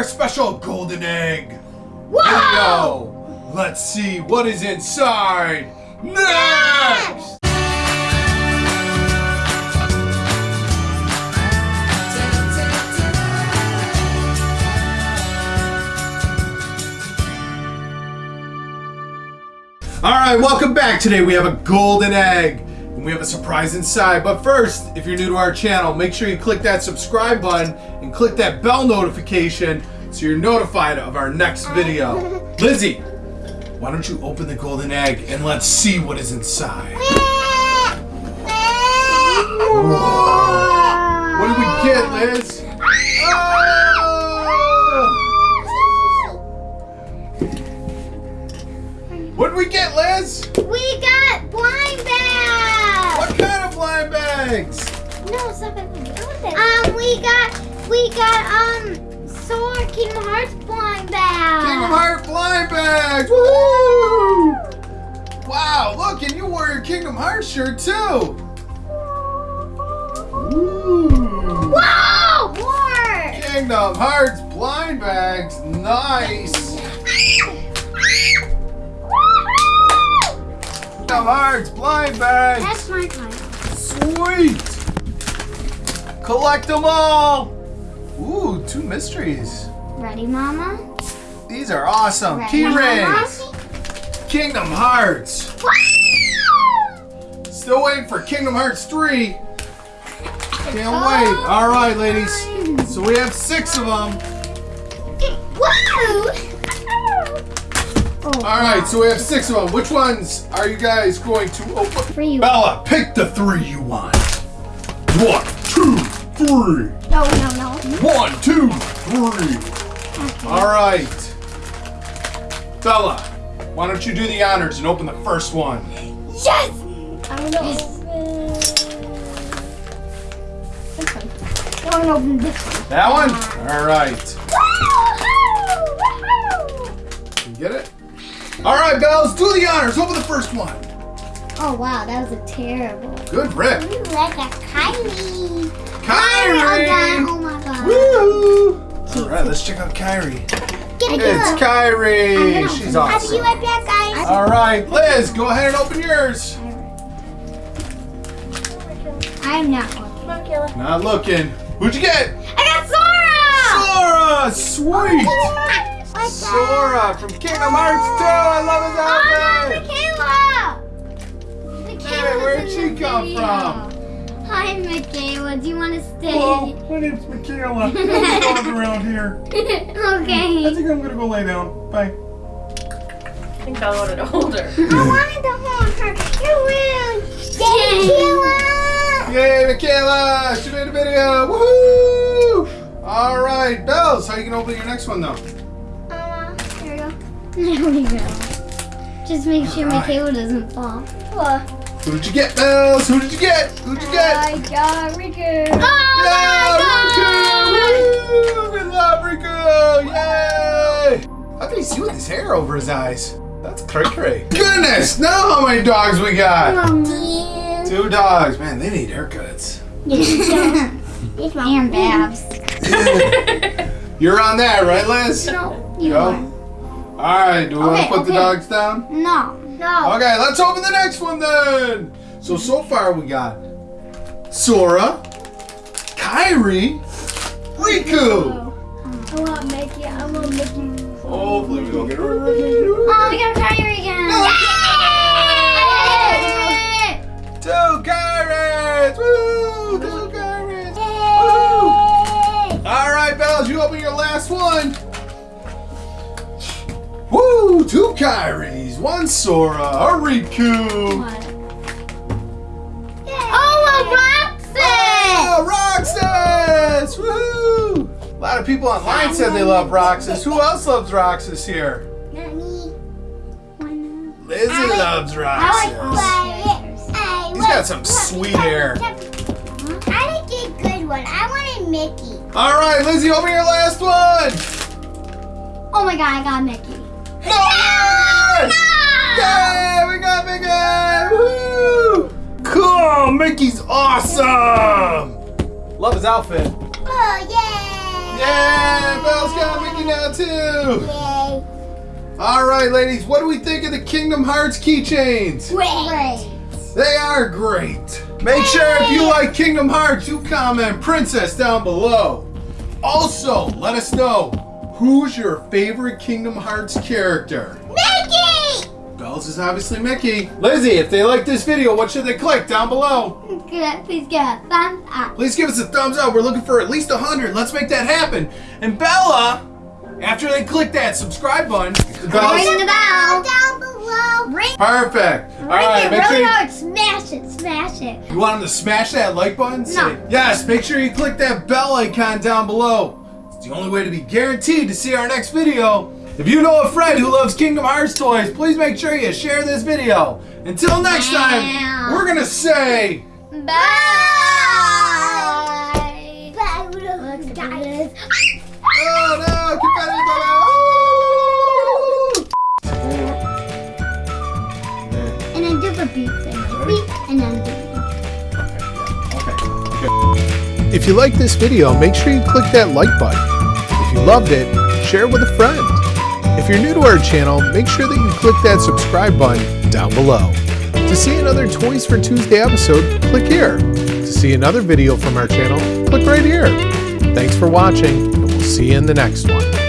our special golden egg. Let's see what is inside next. All right, welcome back. Today we have a golden egg and we have a surprise inside. But first, if you're new to our channel, make sure you click that subscribe button and click that bell notification so you're notified of our next video. Lizzie, why don't you open the golden egg and let's see what is inside. What did we get, Liz? We got we got um Sora Kingdom Hearts blind bag. Kingdom Heart blind bags! Woo! Wow, look, and you wore your Kingdom Hearts shirt too. Ooh. Whoa! More. Kingdom Hearts blind bags, nice. Kingdom Hearts blind bags, That's my kind. sweet. Collect them all. Ooh, two mysteries. Ready, Mama? These are awesome. Ready, Key Mama? rings. Kingdom Hearts. Still waiting for Kingdom Hearts 3. Can't wait. All right, ladies. So we have six of them. Whoa! Oh, All right, so we have six of them. Which ones are you guys going to open? Bella, pick the three you want. One, three. No, no, no. One, two, three. All right. Bella, why don't you do the honors and open the first one? Yes! I don't know. This one. I want to open this one. That one? All right. Woohoo! You get it? All right, Bells, do the honors. Open the first one. Oh wow, that was a terrible. Good rip. You like a Kylie. Kairi. Oh my god. Oh, Woo! All right, let's check out Kairi. Get it, It's I'm Kairi. She's open it. I'll be awesome. right back, guys. All right, Liz, go ahead and open yours. I'm not looking. Not looking. Who'd you get? I got Sora! Sora. Sweet. Oh, like Sora from Kingdom Hearts 2. I love his Oh, outfit. Michaela! Where'd she the come video. from? Hi, Michaela. Do you want to stay? Hello, my name's Michaela. I'm a around here. Okay. I think I'm gonna go lay down. Bye. I think I wanted to hold her. I wanted to hold her. You're rude. Michaela! Yay, Michaela! She made a video. Woohoo! All right, Bells, how you gonna open your next one though? Uh, here we go. There we go. Just make sure Alright. Michaela doesn't fall. Who did you get, Bells? Who did you get? Who'd you get? I got Riku. yeah, Oh Riku! We love Riku! Yay! How can he see with his hair over his eyes? That's cray cray. Goodness! Now how many dogs we got? my god. Two dogs. Man, they need haircuts. It's my and Babs. You're on that, right, Liz? No, you Go. are. All right. Do we want to Okay, put the dogs down? No. No. Okay, let's open the next one then. So so far we got Sora, Kairi, Riku. I want Mickey. I want Mickey. Oh, Hopefully we don't get of Oh, we got Kairi again. Yay! Two Kairis! Woo! Two Kairis! Woo! All right, Bells, you open your last one. Two Kairis, one Sora, a Riku. Oh, a Roxas! Oh, Roxas! Woo! A lot of people online said they love Roxas. Who else loves Roxas here? Not me. Lizzie I like- loves Roxas. like He's got some sweet hair. I like a good one. I wanted Mickey. All right, Lizzie, open your last one. Oh my god, I got Mickey. Yes! Yay! We got Mickey! Woo! Cool! Mickey's awesome! Love his outfit. Oh, yay! Yeah, Belle's got Mickey now too. Yay. All right, ladies, what do we think of the Kingdom Hearts keychains? Great. They are great. Make sure if you like Kingdom Hearts, you comment Princess down below. Also, let us know who's your favorite Kingdom Hearts character. Mickey! Bells is obviously Mickey. Lizzie, if they like this video, what should they click down below? Please give a thumbs up. Please give us a thumbs up. We're looking for at least 100. Let's make that happen. And Bella, after they click that subscribe button, Bella's- Ring the bell down below. Ring, perfect. All ring right, it make sure really you, hard. Smash it. Smash it. you want them to smash that like button. Say No. yes. Make sure you click that bell icon down below. It's the only way to be guaranteed to see our next video. If you know a friend who loves Kingdom Hearts toys, please make sure you share this video. Until next time, we're gonna say. Bye. Bye. Guys. Oh no! Confetti bubble! And do beep thing. Beep. And then If you like this video, make sure you click that like button. If you loved it, share it with a friend. If you're new to our channel, make sure that you click that subscribe button down below. To see another Toys for Tuesday episode, click here. To see another video from our channel, click right here. Thanks for watching, and we'll see you in the next one.